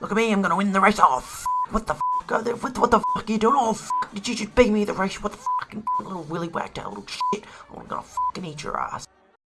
Look at me, I'm gonna win the race. Oh, f- what the f- what, what the fuck are you doing? Oh, f- did you just beat me the race? What the fucking little willy whacked out little shit? I'm gonna fucking eat your ass.